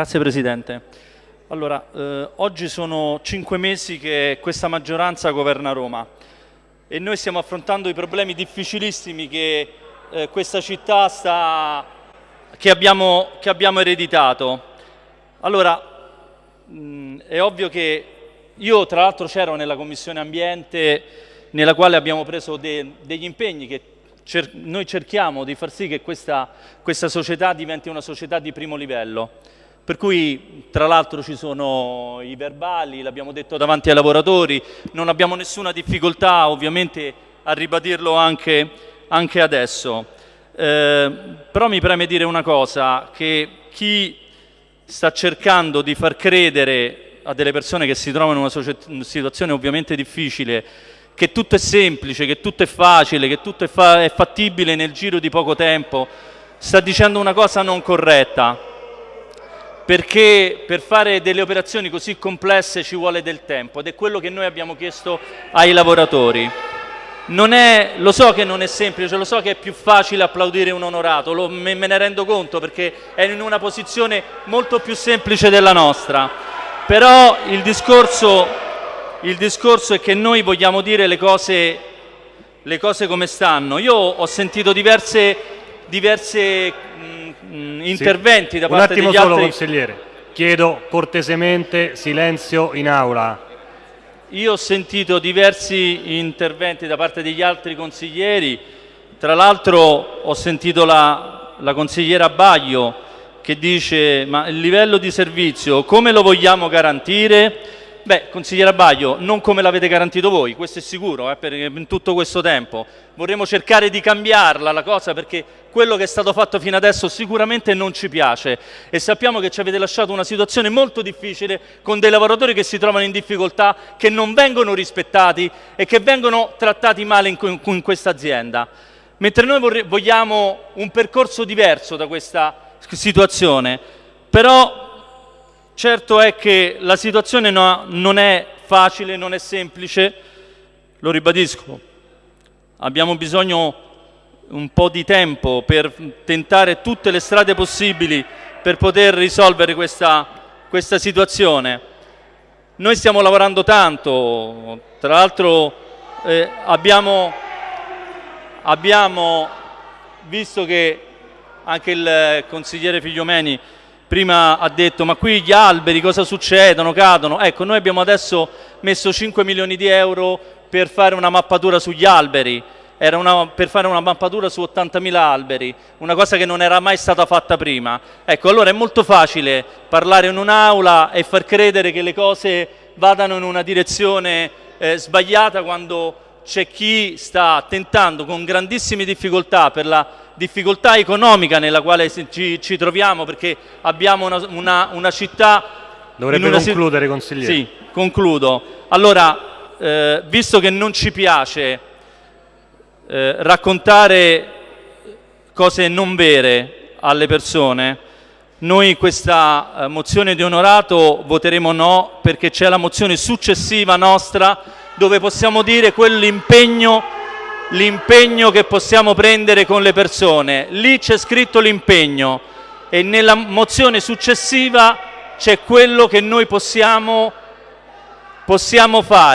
Grazie Presidente. Allora, eh, oggi sono cinque mesi che questa maggioranza governa Roma e noi stiamo affrontando i problemi difficilissimi che eh, questa città sta, che, abbiamo, che abbiamo ereditato. Allora, mh, è ovvio che io tra l'altro c'ero nella Commissione Ambiente nella quale abbiamo preso de, degli impegni che cer noi cerchiamo di far sì che questa, questa società diventi una società di primo livello. Per cui tra l'altro ci sono i verbali, l'abbiamo detto davanti ai lavoratori, non abbiamo nessuna difficoltà ovviamente a ribadirlo anche, anche adesso. Eh, però mi preme dire una cosa, che chi sta cercando di far credere a delle persone che si trovano in una situazione ovviamente difficile che tutto è semplice, che tutto è facile, che tutto è, fa è fattibile nel giro di poco tempo, sta dicendo una cosa non corretta, perché per fare delle operazioni così complesse ci vuole del tempo ed è quello che noi abbiamo chiesto ai lavoratori. È, lo so che non è semplice, lo so che è più facile applaudire un onorato, lo, me, me ne rendo conto perché è in una posizione molto più semplice della nostra, però il discorso il discorso è che noi vogliamo dire le cose, le cose come stanno. Io ho sentito diverse, diverse mh, mm, interventi sì. da parte degli altri... Un attimo solo, consigliere. Chiedo cortesemente silenzio in aula. Io ho sentito diversi interventi da parte degli altri consiglieri, tra l'altro ho sentito la, la consigliera Baglio che dice ma il livello di servizio come lo vogliamo garantire? Beh, consigliere Baglio, non come l'avete garantito voi, questo è sicuro, eh, per, in tutto questo tempo. Vorremmo cercare di cambiarla la cosa perché quello che è stato fatto fino adesso sicuramente non ci piace e sappiamo che ci avete lasciato una situazione molto difficile con dei lavoratori che si trovano in difficoltà, che non vengono rispettati e che vengono trattati male in, in, in questa azienda. Mentre noi vogliamo un percorso diverso da questa situazione, però Certo è che la situazione no, non è facile, non è semplice, lo ribadisco, abbiamo bisogno un po' di tempo per tentare tutte le strade possibili per poter risolvere questa, questa situazione. Noi stiamo lavorando tanto, tra l'altro eh, abbiamo, abbiamo visto che anche il consigliere Figliomeni prima ha detto ma qui gli alberi cosa succedono, cadono, ecco noi abbiamo adesso messo 5 milioni di euro per fare una mappatura sugli alberi, era una, per fare una mappatura su 80.000 alberi, una cosa che non era mai stata fatta prima. Ecco, allora è molto facile parlare in un'aula e far credere che le cose vadano in una direzione eh, sbagliata quando c'è chi sta tentando con grandissime difficoltà per la difficoltà economica nella quale ci, ci troviamo perché abbiamo una, una, una città... Dovrebbe una concludere, consigliere. Sì, concludo. Allora, eh, visto che non ci piace eh, raccontare cose non vere alle persone, noi questa eh, mozione di onorato voteremo no perché c'è la mozione successiva nostra dove possiamo dire quell'impegno l'impegno che possiamo prendere con le persone. Lì c'è scritto l'impegno e nella mozione successiva c'è quello che noi possiamo, possiamo fare.